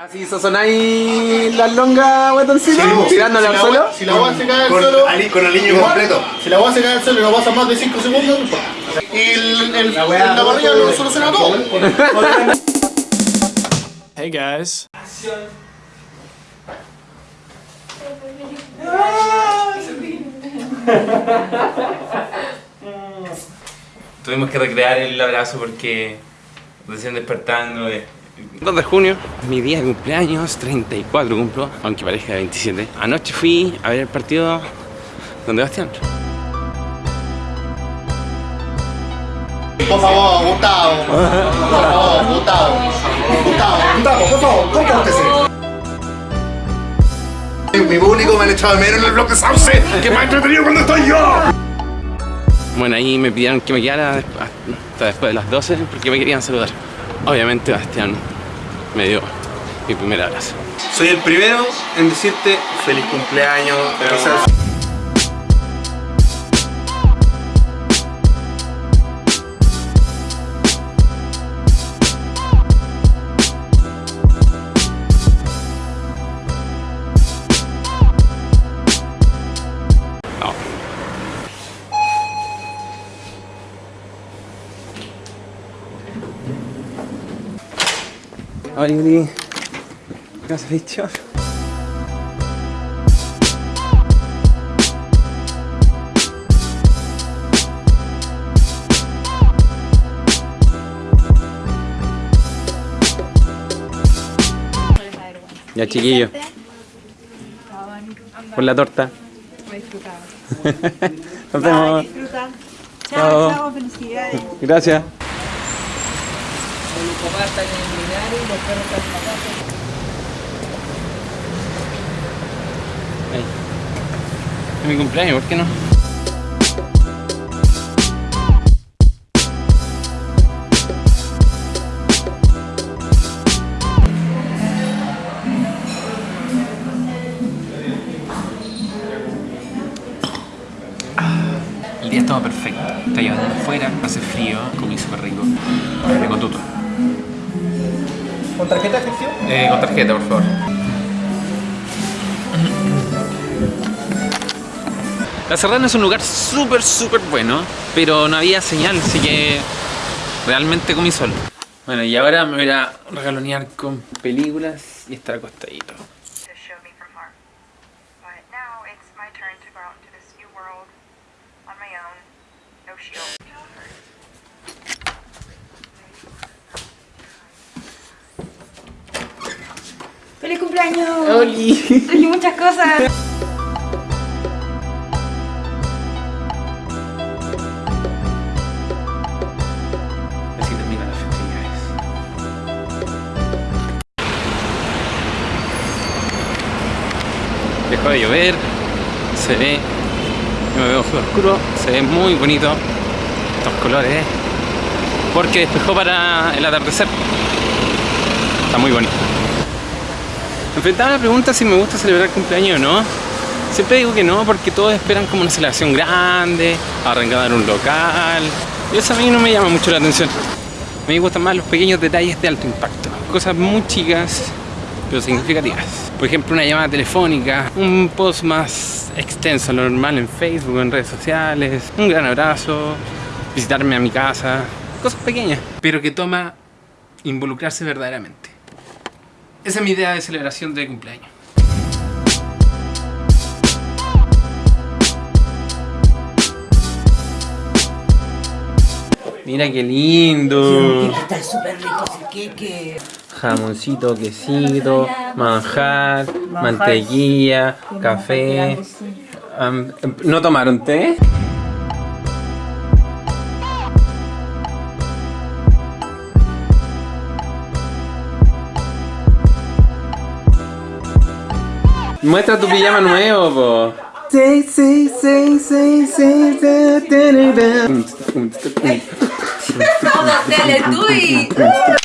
Así sazonáis las longas, guatoncito, Sí, po. tirándole Si al la suelo. Si la agua se cae al Con, suelo, con aliño completo. si la agua se cae al suelo y no pasa más de 5 segundos, y el, el, la parrilla lo soluciona todo. Hey guys. Tuvimos que recrear el abrazo porque recién despertando. eh, 2 de junio, mi día de cumpleaños, 34 cumplo, aunque parezca 27. Anoche fui a ver el partido donde Bastián. Por favor, Gustavo. Por favor, Gustavo. Gustavo. Gustavo, por favor, compórtese. Mi público me han echado de menos en el bloque Sauce, que más entretenido cuando estoy yo. Bueno, ahí me pidieron que me quedara hasta después de las 12 porque me querían saludar. Obviamente Bastián me dio mi primer abrazo. Soy el primero en decirte feliz cumpleaños. No. Hola, Yuri. ¿Qué has dicho? Ya, chiquillo. Por la torta. Nos vemos. Chao, chao, felicidades. Gracias. Ahí. Es mi cumpleaños, ¿por qué no? El día estaba perfecto. Está lloviendo afuera, hace frío, comí súper rico. Me con tuto. ¿Con tarjeta efectiva? Eh, con tarjeta, por favor. La Serrana es un lugar súper, súper bueno, pero no había señal, así que realmente comí solo. Bueno, y ahora me voy a regalonear con películas y estar acostadito. ¡Feliz cumpleaños! ¡Oli! Traje muchas cosas. Así terminan las festividades. Dejó de llover, se ve, yo me veo súper oscuro, se ve muy bonito estos colores, porque despejó para el atardecer. Está muy bonito. Enfrentaba la pregunta si me gusta celebrar cumpleaños o no. Siempre digo que no, porque todos esperan como una celebración grande, arrancar un local. Y eso a mí no me llama mucho la atención. A mí me gustan más los pequeños detalles de alto impacto. Cosas muy chicas, pero significativas. Por ejemplo, una llamada telefónica, un post más extenso, lo normal en Facebook, en redes sociales, un gran abrazo, visitarme a mi casa. Cosas pequeñas, pero que toma involucrarse verdaderamente. Esa es mi idea de celebración de cumpleaños. Mira qué lindo. Está súper rico ese queque. Jamoncito, quesito, manjar, mantequilla, café. ¿No tomaron té? Muestra tu pijama nuevo, po. Sí, sí, sí, sí, sí, sí, Teletubby.